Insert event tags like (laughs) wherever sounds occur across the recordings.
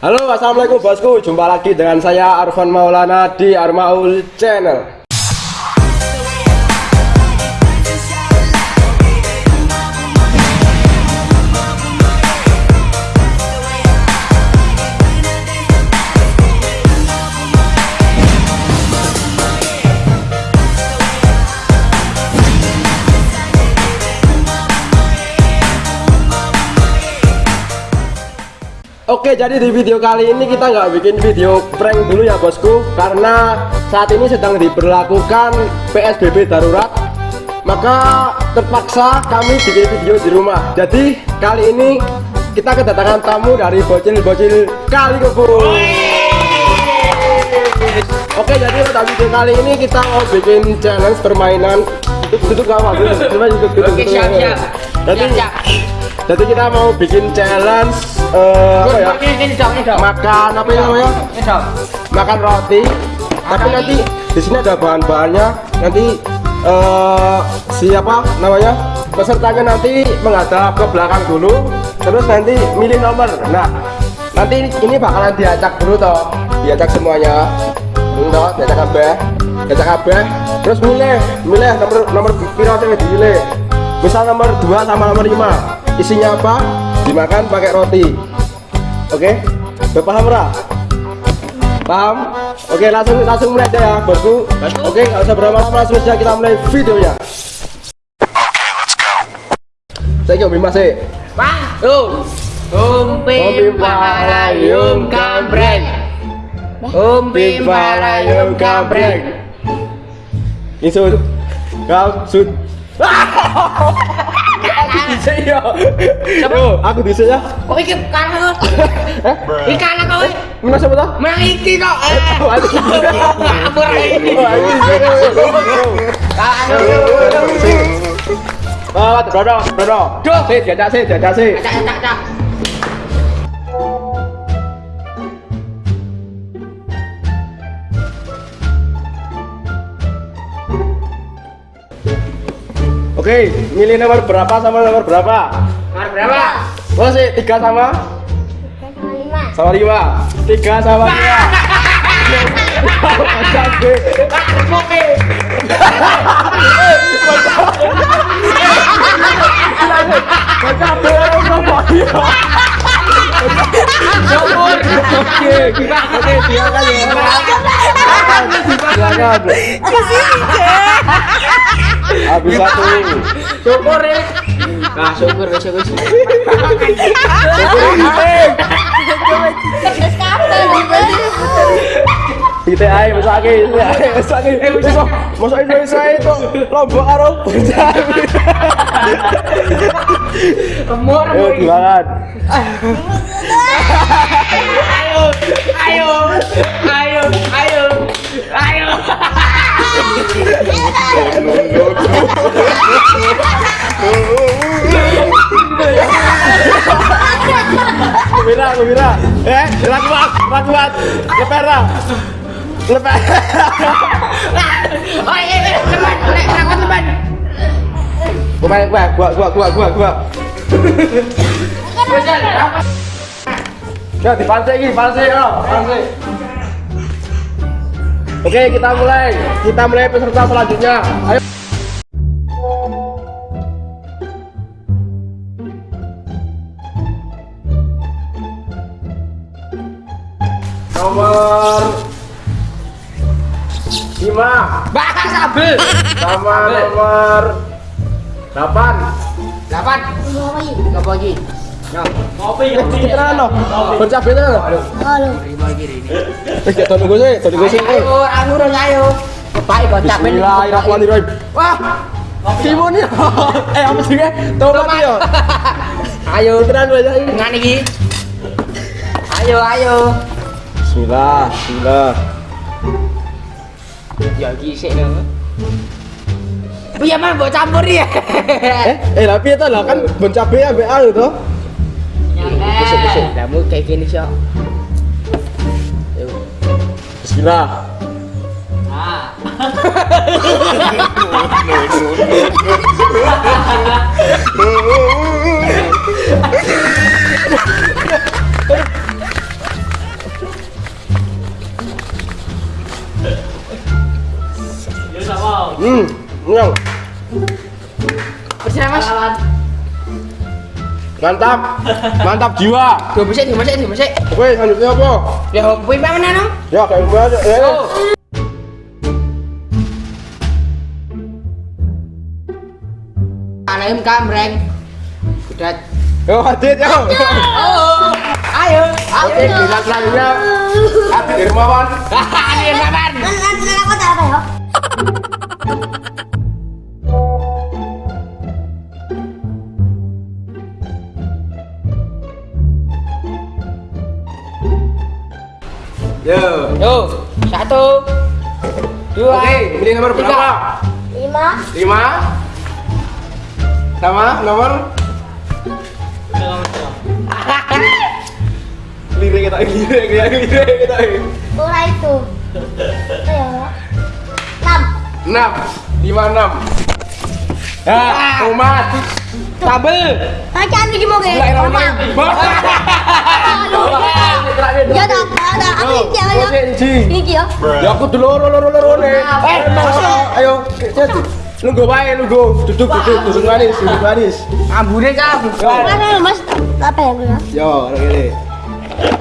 Halo assalamualaikum bosku. Jumpa lagi dengan saya Arfan Maulana di Armaul Channel Oke jadi di video kali ini kita nggak bikin video prank dulu ya bosku. Karena saat ini sedang diberlakukan PSBB darurat. Maka terpaksa kami bikin video di rumah. Jadi kali ini kita kedatangan tamu dari bocil-bocil kali kebun Oke jadi pada video kali ini kita mau bikin challenge permainan. Duduk gak apa? Duduk, duduk, duduk, Oke siap siap Jadi, kita mau bikin challenge eh, apa ya? Makan apa ya namanya makan roti. Tapi nanti di sini ada bahan-bahannya. Nanti eh siapa namanya pesertanya nanti menghadap ke belakang dulu terus nanti milih nomor. Nah nanti ini bakalan diacak dulu toh. Diacak semuanya. Enggak diacak kabeh. Diacak kabeh. Terus milih milih nomor nomor piro sing dipilih. Misal nomor 2 sama nomor 5 isinya apa? Dimakan pakai roti. Oke? Udah paham Ra? paham? oke langsung langsung mulai aja ya bosku. Oke nggak usah berlama-lama langsung saja kita mulai videonya. Saya kira masih Bang Tuh Umpi palayum kambreng. Umpi palayum kambreng. Insul kau sud (laughs) aku bisa ya Yo, aku bisa ya. Kok iki kalah eh? Iki kalah kok mana siapa tuh Menang iki kok Oh, aku bisa. Ngapur ini Oh, bisa. Kalah Oh, bro, bro. Duh. Sih, jajak sih, jajak sih. Acak acak acak Oke, milih nomor berapa sama nomor berapa? Nomor berapa? Oh sih, tiga sama sama lima. Tiga sama lima. Oke Cabe apa dia? Syukur Oke, oke, silakan ya. Silakan. Habis satu. Syukur ya Nah syukur wis wis Kita ae mesake, mesake. Iso, mosok Indonesia itu karo. Kemur Ayo Ayo. Ayo Gembira. Eh, gerak kuat, gerak kuat. Leper lah. Leper. (laughs) Oh iya teman Lek rakot teman Gua main gua, gua, gua, gua, gua, gua. Wis rakot Ya, pancing ya, pancing. Oke, kita mulai. Kita mulai peserta selanjutnya. Ayo. Nomor lima Bakal sabel sama nomor delapan. Delapan. Apa lagi? Yo Kopi Kita no, no. Ayo ayo. Capek Bismillahirrahmanirrahim. Wah, timun ya. (laughs) Eh, apa sih? Tomat ya. Ayo Tenan iki Ayo ayo Bismillah, bismillah. Ya iki sik lho Piye mah mbok campur ya Eh, eh tapi itu lah kan bon cabe ambek anu to. Kamu kayak gini sih Bismillah. Ah (laughs) (laughs) Hmm, nyong. Bersinar mas. Mantap. Mantap jiwa. Dua besek, dua besek, dua. Oke, selanjutnya apa? Ya, kuwi mana no? Ya, kayak gue aja. Ya, ya. Oh. Anaim kamreng. Udah. Yo, Adit, yo. Oh. Ayo. Oke, giliran selanjutnya. Adit Irmawan. Ini kapan? Nanti aku tak apa ya? Yo. Yo, satu, dua, Oke, ini nomor tiga. berapa? Lima. Lima. Sama nomor lirik kita lirik ya lirik kita Ora itu. (laughs) Enam. lima enam. Ya umat Tabel. Aja nih mau ke. Mulai nomor Ya tak ada. Aku iki ya. Iki ya. ya aku dulu loro loro loro nih Eh, ayo nunggu wae nunggu. Duduk duduk duduk manis duduk manis Ambune kamu. Mana Mas? Apa ya, Bro? yo ini.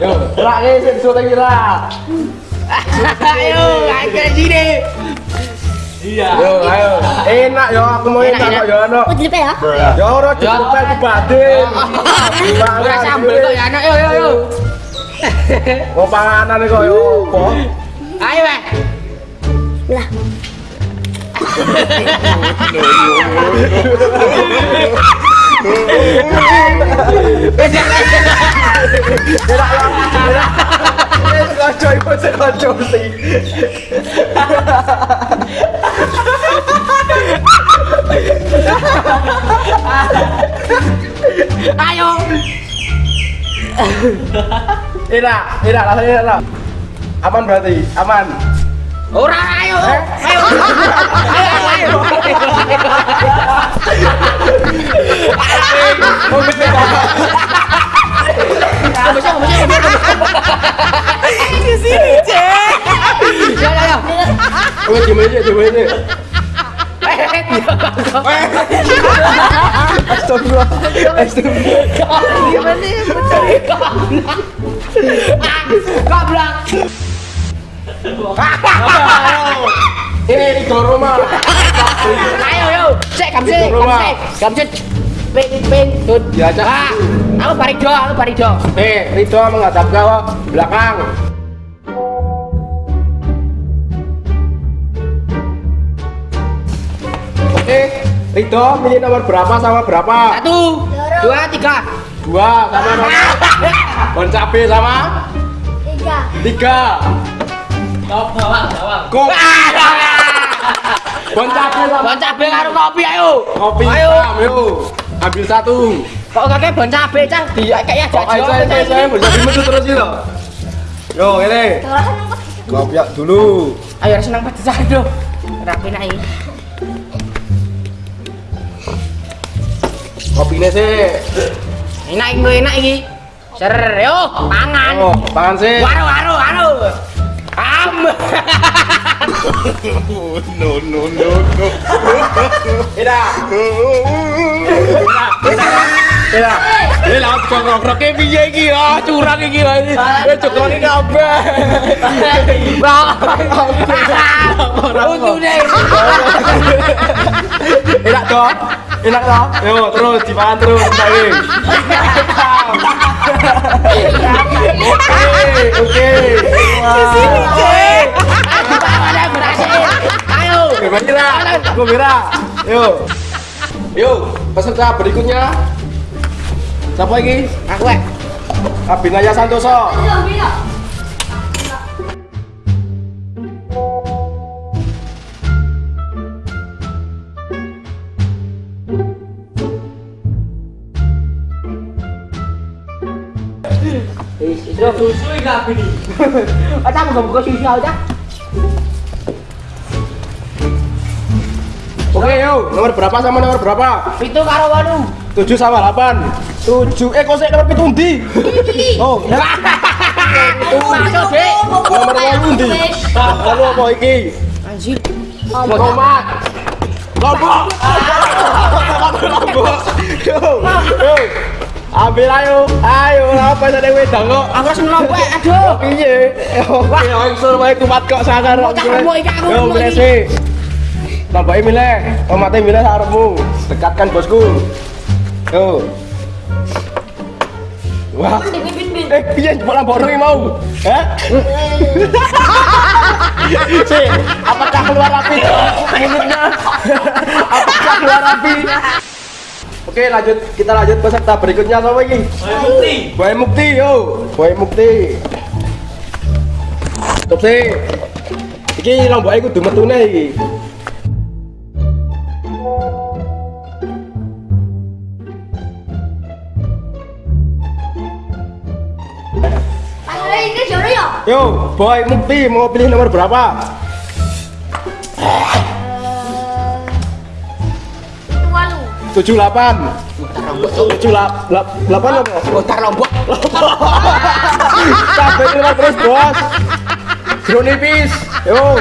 Yo gerak nih sing sudah kira Ayo, ayo ke sini. yo ayo enak yo aku mau Enak, enak enak. kok yo ano Aku jelipe ya. yo ora cukup kayak batin Ora sambel kok ya anak. Yo yo yo. mau panganan kok yo opo Ayo, Weh. Lah. Kocok iku sing kocok sih. (laughs) Enak, enak rasanya enak. Aman berarti, aman. Ora ayo. (laughs) Ayo. Ayo ayo. Mau Kamu bisa, kamu bisa, kamu bisa. Di sini, Cek. Ya ya ya. Oke, gimana aja, gimana aja. Gimana sih? Goblok. Ini di rumah. Ayo yo. Cek sih. Kamu sih. Ping ping tut. Ya. Ah, Aku paling do, aku paling do. Nih, Ridho menghadap ke belakang. Oke, Ridho milih nomor berapa sama berapa? Satu, dua, tiga. Dua sama (laughs) Bon cabe sama Tiga. tiga. Kok bon cabe sama Bon cabe karo kopi ayo. kopi Ayo. ayo. Ambil satu. Kok kakek bon cabe cang kayaknya Kok aja saya saya bon cabe metu terus sih loh. Yo, ini. Kopi dulu. Ayo harus senang pedes aduh. Rapi naik. Kopinya sih. Enak iki, enak iki. Ser, yo, pangan. Oh, pangan sih. Waru, waru, waru. Am. (laughs) no no no no. Ida. Ida. Ida. Ini lah kayak piye iki ya, curang iki ya ini. Eh coklat ini kabeh. Untune. Enak toh? Enak toh? Yo, terus dimakan terus bae. Oke, oke. Di sini, Cek. Ada berhasil. Ayo. Mira, aku Mira. Yuk. Yuk, peserta berikutnya. Siapa lagi? Aku eh. Abinaya Santoso. Ayo, (laughs) Aja mau buka susu aja. Oke, yuk. Nomor berapa sama nomor berapa? Itu karo wanu. 7 sama 8. 7. Eh, kok saya nomor pitu ndi? Oh. Masuk, Dek. Nomor 8 ndi? Lalu apa iki? Anjir. Tomat. Lombok. (laughs) Lombok. Yo, yo. Ambil ayo, ayo apa tadi wedang kok? Aku harus melompok, aduh. Piye? Oke, langsung wae kumat kok sangar. Mau cakapmu iki, aku Yo, sih. Nambahin milih, omatnya milih saremu. Dekatkan bosku. Yo. Wah. Eh, piye bola borong mau? Hah? (laughs) Si, apakah keluar api mulutnya? apakah keluar api? Oke, lanjut kita lanjut peserta berikutnya sama ini. Boy Mukti, yo. Boy Mukti. Stop sih. Iki lomba iku kudu metune iki. Ya? Yo, Boy Mukti mau pilih nomor berapa? 78. 78 apa? Botar lombok. Sampai terus, Bos. Jeruk nipis. Yo.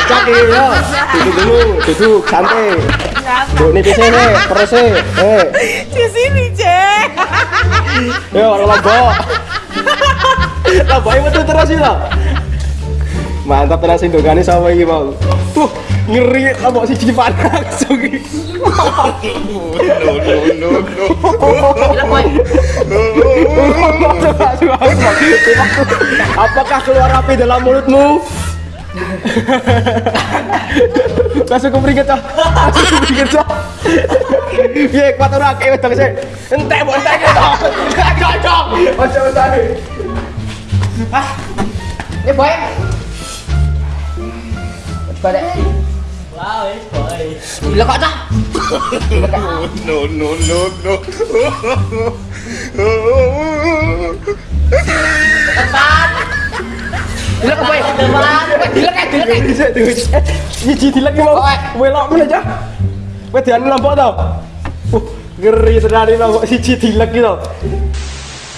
Iki yo. Duduk dulu, duduk santai. Jeruk nipisnya nih, perusnya. Eh, Di sini, Cek. yo lombok. Lombok itu betul terus itu. Mantap tenan sing dongane sama iki mau. Tuh, ngeri lombok siji panas langsung. Apakah keluar api dalam mulutmu? Langsung keperinget cok Langsung keperinget cok Iya kuat ora kayak wedang sih Entek mbok entek gitu Cok cok Ojo entane Ini boy. Balik. Gila kok cah? no, no, no, no. Gila kayak gila kayak. Bisa tuh Nyiji dilek ki mau Welok mana aja Wedan lombok tau Uh, ngeri tenan siji dilek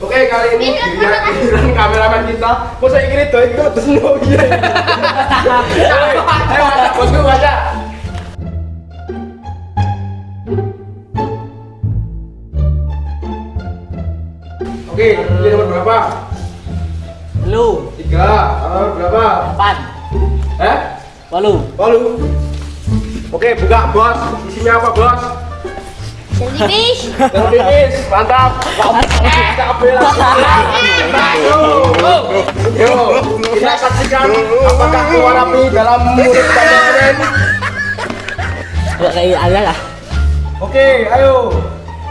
Oke kali ini giliran giliran kameramen kita. Mau saya kira doi kok terus no iya. Ayo (laughs) ajak bosku baca. Oke, ini nomor berapa? Lu. Tiga. Nomor berapa? Pan. Eh? Walu. Walu. Oke, buka bos. Isinya apa bos? Jellyfish. Terus mantap. Yo, kita saksikan apakah keluar api dalam mulut. Gak kayak ada lah. Oke, ayo.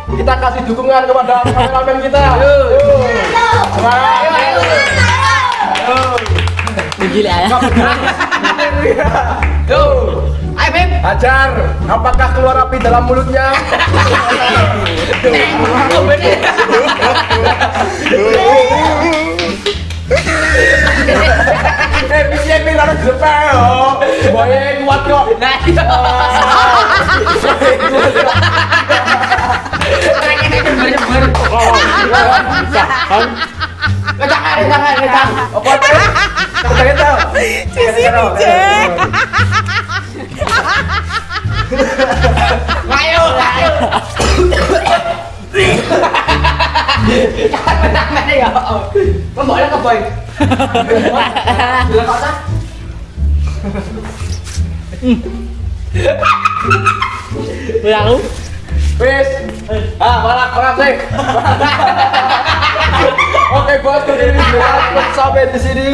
Kita kasih dukungan kepada kameramen kita. Yo. Semangat. Yo. Gila ya. Yo. Hajar, apakah keluar api dalam mulutnya? Eh, bisa nih harus jepel loh. Semuanya kuat kok. Nah, iya. Jangan, jangan, jangan. Apa tuh? Jangan, jangan. Di sini, Ayo, ayo. Ya. Ke boy. Wis. Ah, balak balak sih. Oke bos, jadi sampai di sini.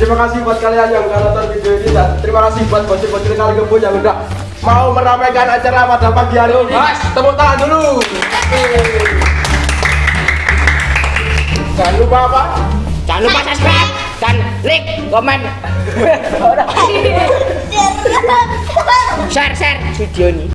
Terima kasih buat kalian yang udah nonton video ini dan terima kasih buat bocil-bocil kali kebo yang udah mau meramaikan acara pada pagi hari ini. Mas, tepuk tangan dulu. Jangan lupa apa? Jangan lupa subscribe dan like, komen, (laughs) share, share video ini.